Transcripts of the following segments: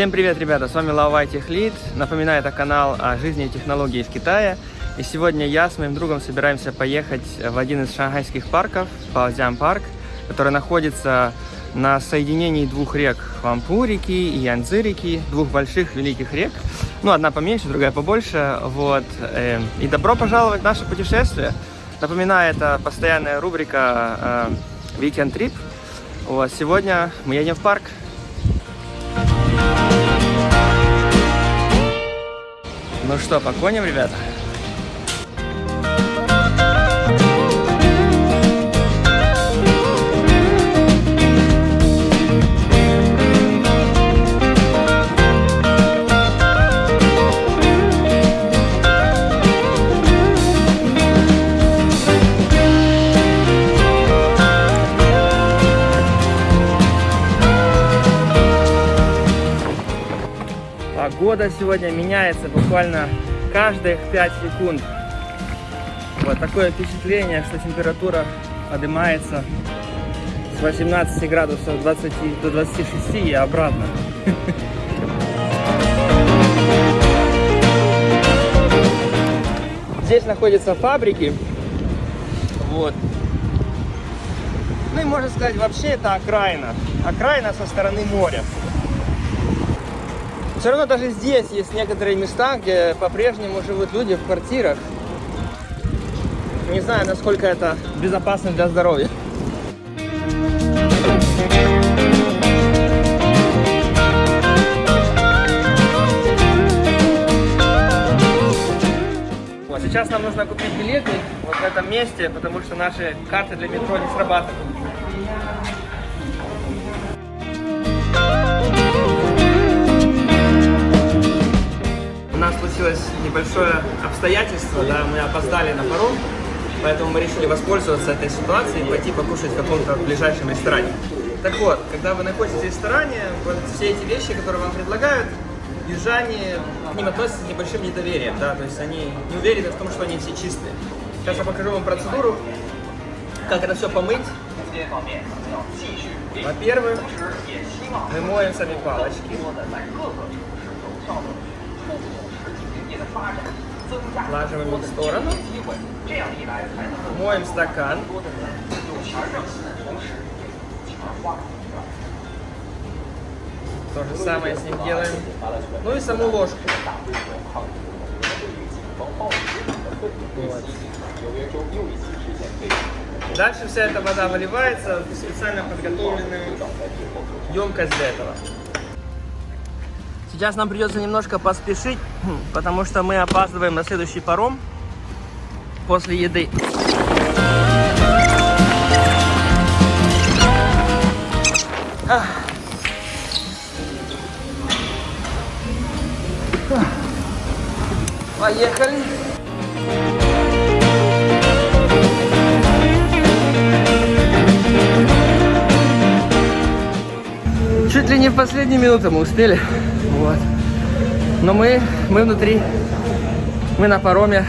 Всем привет, ребята! С вами Лавай Техлит. Напоминаю, это канал о жизни и технологии из Китая. И сегодня я с моим другом собираемся поехать в один из шанхайских парков, Баозян парк, который находится на соединении двух рек Хвампу реки и Янцзы реки, двух больших великих рек. Ну, одна поменьше, другая побольше. Вот. Эм, и добро пожаловать в наше путешествие. Напоминаю, это постоянная рубрика э, Weekend Trip. Вот. Сегодня мы едем в парк. Ну что, по ребята? Погода сегодня меняется буквально каждых 5 секунд. Вот такое впечатление, что температура поднимается с 18 градусов 20, до 26 и обратно. Здесь находятся фабрики. Вот. Ну и можно сказать, вообще это окраина. Окраина со стороны моря. Все равно даже здесь есть некоторые места, где по-прежнему живут люди в квартирах. Не знаю, насколько это безопасно для здоровья. Вот, сейчас нам нужно купить билеты вот в этом месте, потому что наши карты для метро не срабатывают. Случилось небольшое обстоятельство, да, мы опоздали на паром, поэтому мы решили воспользоваться этой ситуацией и пойти покушать в каком-то ближайшем ресторане. Так вот, когда вы находитесь в ресторане, вот все эти вещи, которые вам предлагают, южане к ним относятся с небольшим недоверием, да, то есть они не уверены в том, что они все чистые. Сейчас я покажу вам процедуру, как это все помыть. Во-первых, мы моем сами палочки. Их в сторону. Моем стакан. То же самое с ним делаем. Ну и саму ложку. Вот. Дальше вся эта вода выливается в специально подготовленную емкость для этого. Сейчас нам придется немножко поспешить, потому что мы опаздываем на следующий паром после еды. Поехали. Чуть ли не в последнюю минуту мы успели. Вот. Но мы, мы внутри, мы на пароме.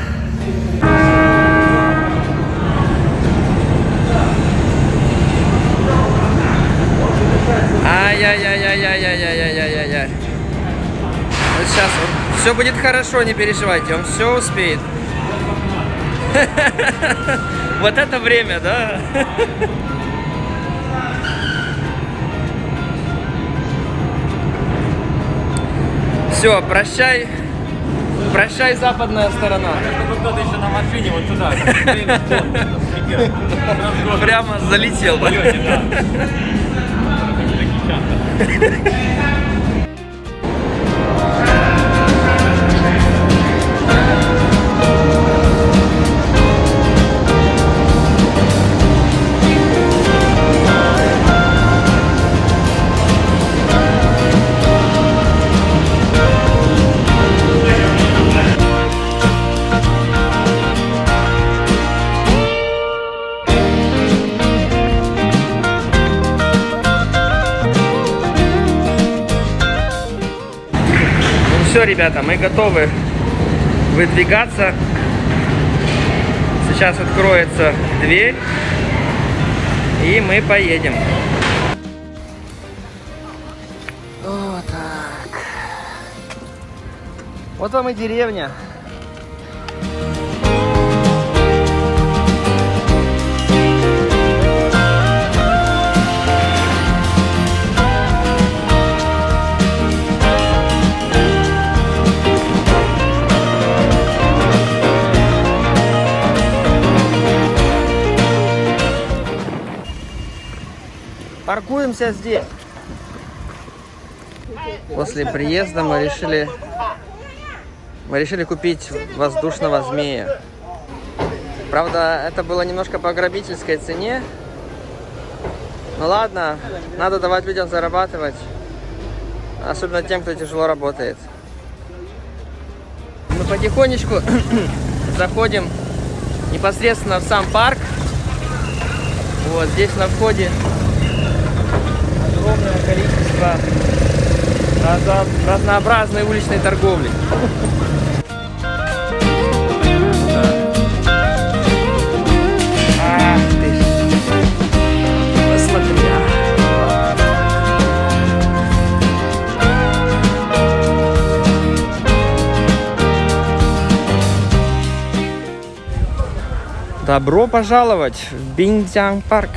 Ай-яй-яй-яй-яй-яй-яй-яй-яй. Вот сейчас все будет хорошо, не переживайте, он все успеет. Вот это время, да? Все, прощай. Прощай, западная сторона. Кто-то еще на машине вот туда. Прямо залетел. Да? все, ребята, мы готовы выдвигаться. Сейчас откроется дверь, и мы поедем. Вот так. Вот вам и деревня. Паркуемся здесь. После приезда мы решили мы решили купить воздушного змея. Правда, это было немножко по грабительской цене. Ну ладно, надо давать людям зарабатывать. Особенно тем, кто тяжело работает. Мы потихонечку заходим непосредственно в сам парк. Вот здесь на входе огромное количество разно- разнообразной уличной торговли. А. Добро пожаловать в Биньцзян парк.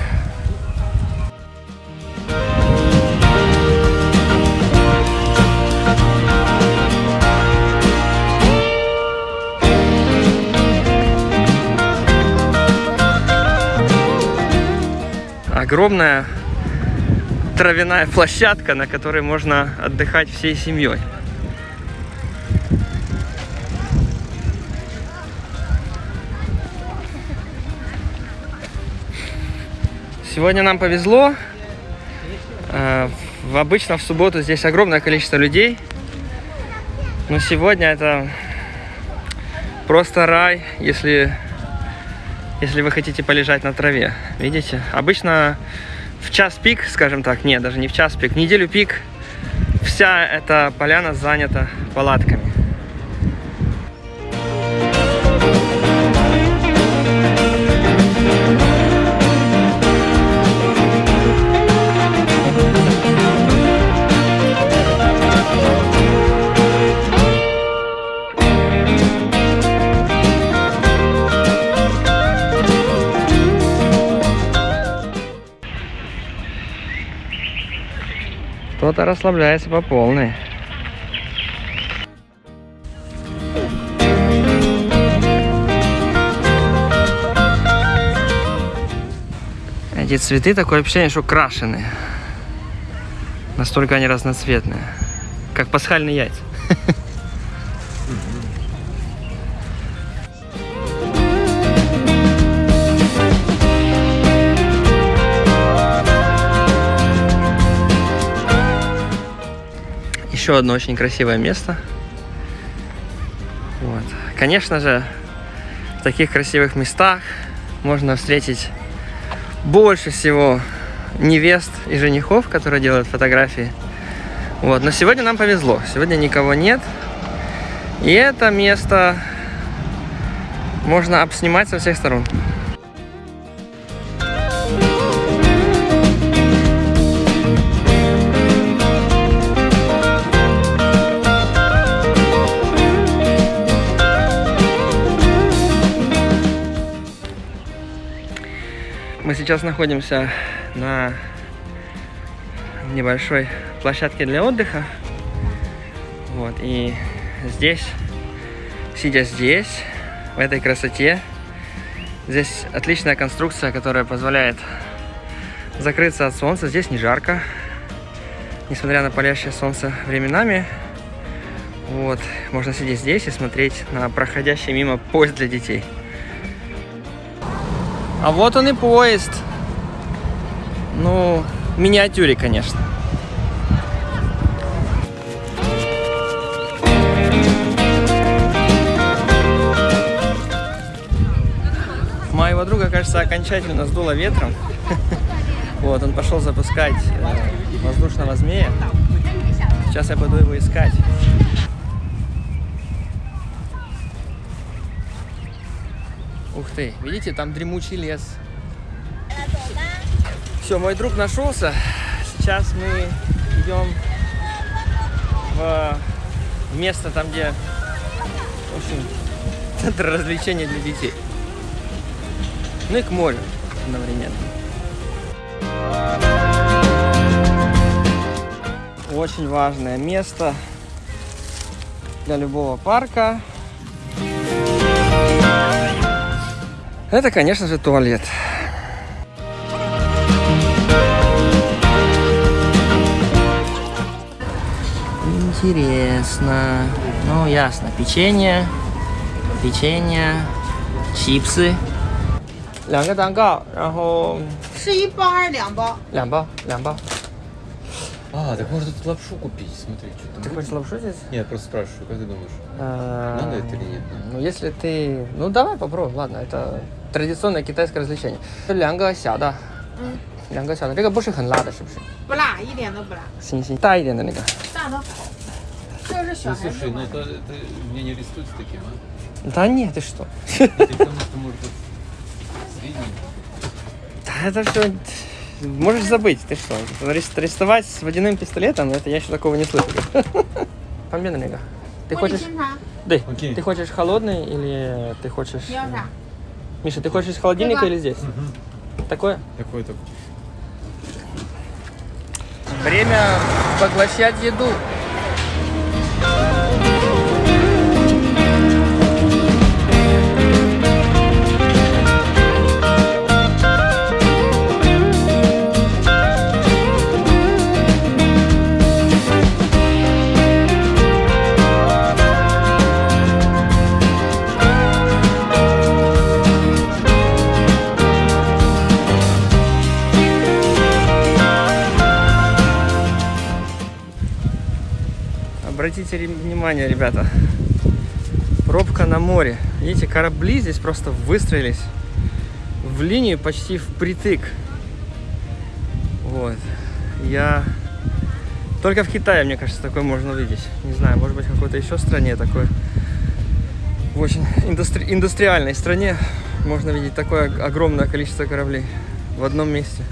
Огромная травяная площадка, на которой можно отдыхать всей семьей. Сегодня нам повезло. Э, в- Обычно в субботу здесь огромное количество людей. Но сегодня это просто рай, если, если вы хотите полежать на траве. Видите? Обычно в час пик, скажем так, нет, даже не в час пик, неделю пик, вся эта поляна занята палатками. Кто-то расслабляется по полной. Эти цветы такое ощущение, что крашеные. Настолько они разноцветные. Как пасхальные яйца. Еще одно очень красивое место. Вот. Конечно же, в таких красивых местах можно встретить больше всего невест и женихов, которые делают фотографии. Вот. Но сегодня нам повезло. Сегодня никого нет. И это место можно обснимать со всех сторон. Сейчас находимся на небольшой площадке для отдыха. Вот, и здесь, сидя здесь, в этой красоте, здесь отличная конструкция, которая позволяет закрыться от солнца. Здесь не жарко, несмотря на палящее солнце временами. Вот, можно сидеть здесь и смотреть на проходящий мимо поезд для детей. А вот он и поезд. Ну, в миниатюре, конечно. Моего друга, кажется, окончательно сдуло ветром. Вот, он пошел запускать э, воздушного змея. Сейчас я буду его искать. Ух ты, видите, там дремучий лес. Все, мой друг нашелся. Сейчас мы идем в место там, где В общем, центр развлечений для детей. Ну и к морю одновременно. Очень важное место для любого парка. Это, конечно же, туалет. Интересно. Ну, ясно. Печенье, печенье, чипсы. 两个蛋糕，然后是一包还是两包？两包，两包。 а, так можно тут лапшу купить, смотри, что там. Ты хочешь лапшу здесь? Нет, просто спрашиваю, как ты думаешь, а, надо это или нет? Ну, если ты... Ну, давай попробуем, ладно, это традиционное китайское развлечение. Лянга сяда. Лянга сяда. Это больше хен лада, шибши? Бла, и лена бла. Синь, синь. Да, и лена, ника. Да, да. Ну, слушай, ну это, это меня не арестуют с таким, а? Да нет, ты что? Ты потому что, может, Да это что можешь забыть, ты что? Арестовать с водяным пистолетом, это я еще такого не слышал. Памбен Рига. Ты хочешь... Да. Ты хочешь холодный или ты хочешь... Миша, ты хочешь из холодильника или здесь? Такое? Такое, такое. Время поглощать еду. Обратите внимание, ребята. Пробка на море. Видите, корабли здесь просто выстроились в линию почти впритык. Вот. Я... Только в Китае, мне кажется, такое можно увидеть. Не знаю, может быть, в какой-то еще стране такое. В очень индустри- индустриальной стране можно видеть такое огромное количество кораблей в одном месте.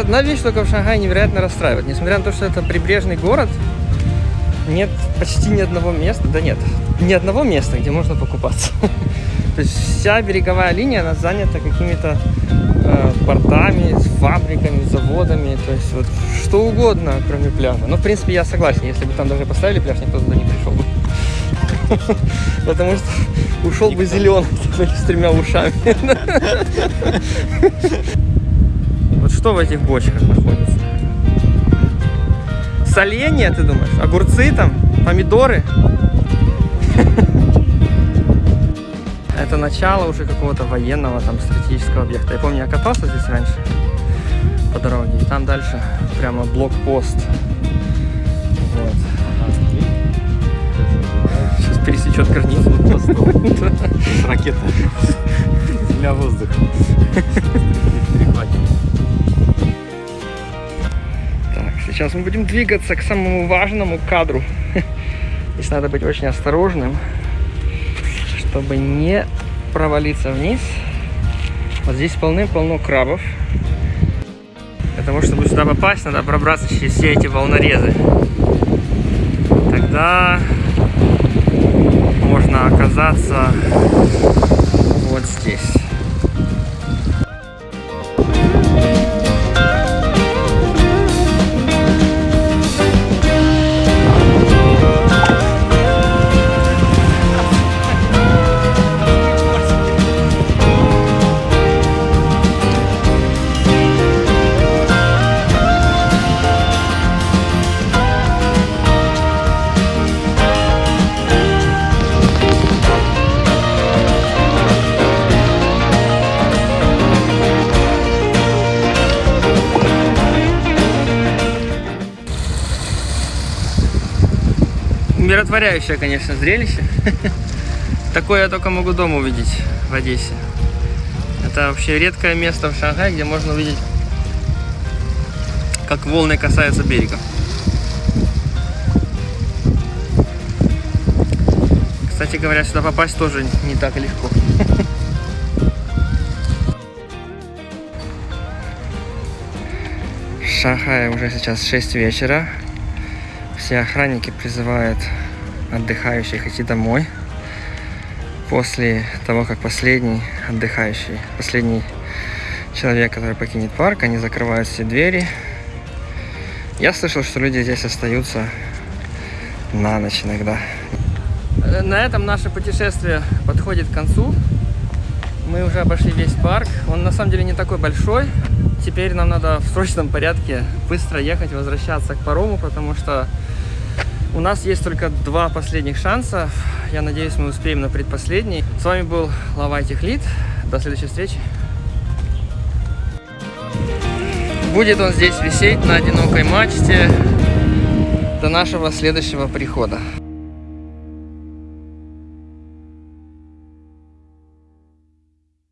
Одна вещь только в Шанхае невероятно расстраивает. Несмотря на то, что это прибрежный город, нет почти ни одного места, да нет, ни одного места, где можно покупаться. То есть вся береговая линия, она занята какими-то э, портами, фабриками, заводами, то есть вот что угодно, кроме пляжа. Но, в принципе, я согласен, если бы там даже поставили пляж, никто туда не пришел бы. Потому что ушел бы зеленый с тремя ушами. Вот что в этих бочках находится? Соленья, ты думаешь? Огурцы там? Помидоры? Это начало уже какого-то военного там стратегического объекта. Я помню, я катался здесь раньше по дороге, и там дальше прямо блокпост. Вот. Сейчас пересечет границу. Ракета. Земля-воздух. Так, сейчас мы будем двигаться к самому важному кадру. Здесь надо быть очень осторожным, чтобы не провалиться вниз. Вот здесь полны-полно крабов. Для того, чтобы сюда попасть, надо пробраться через все эти волнорезы. Тогда можно оказаться вот здесь. Умиротворяющее, конечно, зрелище. Такое я только могу дома увидеть в Одессе. Это вообще редкое место в Шанхае, где можно увидеть, как волны касаются берега. Кстати говоря, сюда попасть тоже не так легко. В Шанхае уже сейчас 6 вечера. Все охранники призывают отдыхающих идти домой. После того, как последний отдыхающий, последний человек, который покинет парк, они закрывают все двери. Я слышал, что люди здесь остаются на ночь иногда. Э, На этом наше путешествие подходит к концу. Мы уже обошли весь парк. Он на самом деле не такой большой. Теперь нам надо в срочном порядке быстро ехать, возвращаться к парому, потому что у нас есть только два последних шанса. Я надеюсь, мы успеем на предпоследний. С вами был Лавай Техлит. До следующей встречи. Будет он здесь висеть на одинокой мачте до нашего следующего прихода.